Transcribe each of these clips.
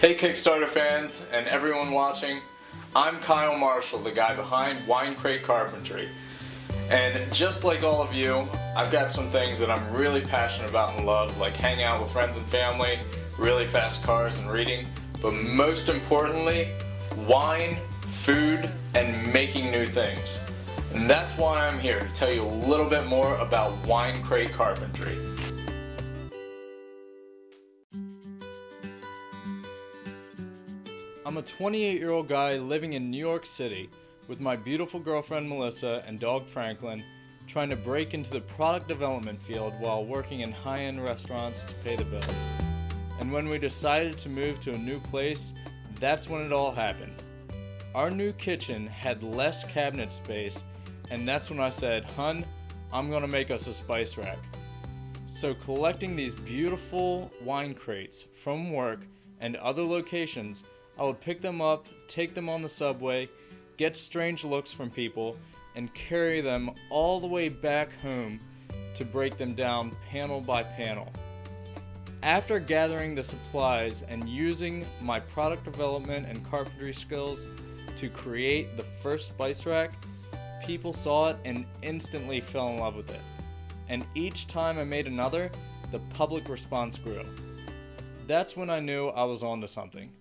Hey Kickstarter fans and everyone watching, I'm Kyle Marshall, the guy behind Wine Crate Carpentry. And just like all of you, I've got some things that I'm really passionate about and love, like hanging out with friends and family, really fast cars and reading, but most importantly, wine, food, and making new things. And that's why I'm here, to tell you a little bit more about Wine Crate Carpentry. I'm a 28 year old guy living in New York City with my beautiful girlfriend Melissa and dog Franklin trying to break into the product development field while working in high-end restaurants to pay the bills. And when we decided to move to a new place, that's when it all happened. Our new kitchen had less cabinet space and that's when I said, hun, I'm gonna make us a spice rack. So collecting these beautiful wine crates from work and other locations I would pick them up, take them on the subway, get strange looks from people, and carry them all the way back home to break them down panel by panel. After gathering the supplies and using my product development and carpentry skills to create the first spice rack, people saw it and instantly fell in love with it. And each time I made another, the public response grew. That's when I knew I was onto something.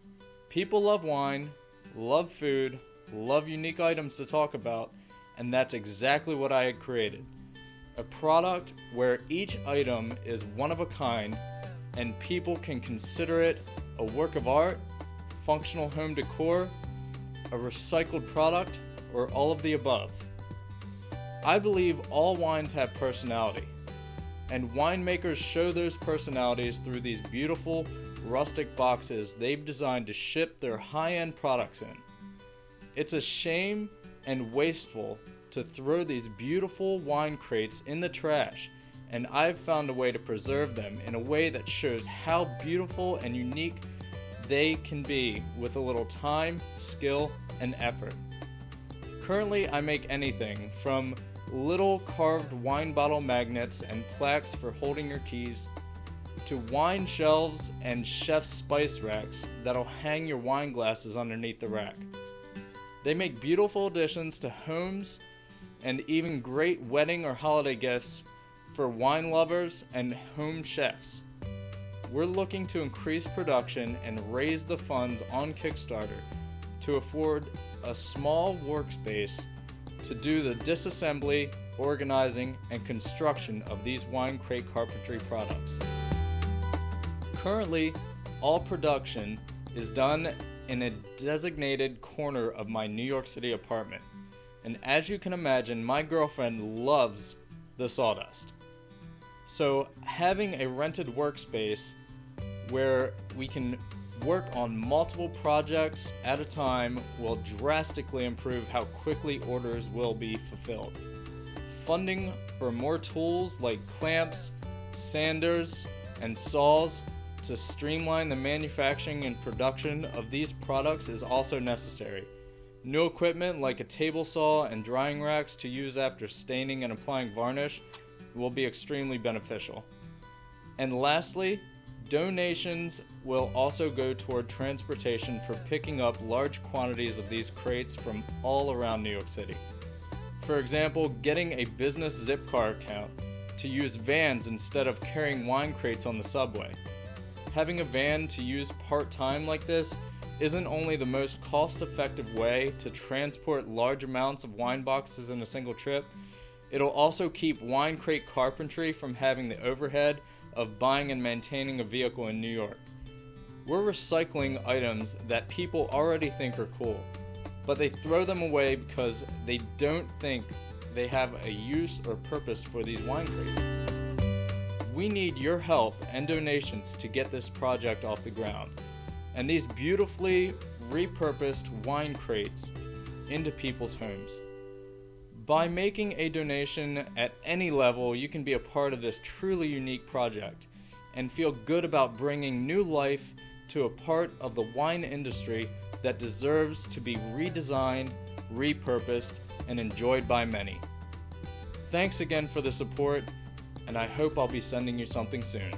People love wine, love food, love unique items to talk about, and that's exactly what I had created. A product where each item is one of a kind and people can consider it a work of art, functional home decor, a recycled product, or all of the above. I believe all wines have personality, and winemakers show those personalities through these beautiful rustic boxes they've designed to ship their high-end products in. It's a shame and wasteful to throw these beautiful wine crates in the trash and I've found a way to preserve them in a way that shows how beautiful and unique they can be with a little time, skill, and effort. Currently I make anything from little carved wine bottle magnets and plaques for holding your keys to wine shelves and chef's spice racks that'll hang your wine glasses underneath the rack. They make beautiful additions to homes and even great wedding or holiday gifts for wine lovers and home chefs. We're looking to increase production and raise the funds on Kickstarter to afford a small workspace to do the disassembly, organizing, and construction of these wine crate carpentry products. Currently, all production is done in a designated corner of my New York City apartment. And as you can imagine, my girlfriend loves the sawdust. So having a rented workspace where we can work on multiple projects at a time will drastically improve how quickly orders will be fulfilled. Funding for more tools like clamps, sanders, and saws to streamline the manufacturing and production of these products is also necessary. New equipment like a table saw and drying racks to use after staining and applying varnish will be extremely beneficial. And lastly, donations will also go toward transportation for picking up large quantities of these crates from all around New York City. For example, getting a business Zipcar account to use vans instead of carrying wine crates on the subway having a van to use part-time like this isn't only the most cost-effective way to transport large amounts of wine boxes in a single trip, it'll also keep wine crate carpentry from having the overhead of buying and maintaining a vehicle in New York. We're recycling items that people already think are cool, but they throw them away because they don't think they have a use or purpose for these wine crates. We need your help and donations to get this project off the ground, and these beautifully repurposed wine crates into people's homes. By making a donation at any level, you can be a part of this truly unique project and feel good about bringing new life to a part of the wine industry that deserves to be redesigned, repurposed, and enjoyed by many. Thanks again for the support and I hope I'll be sending you something soon.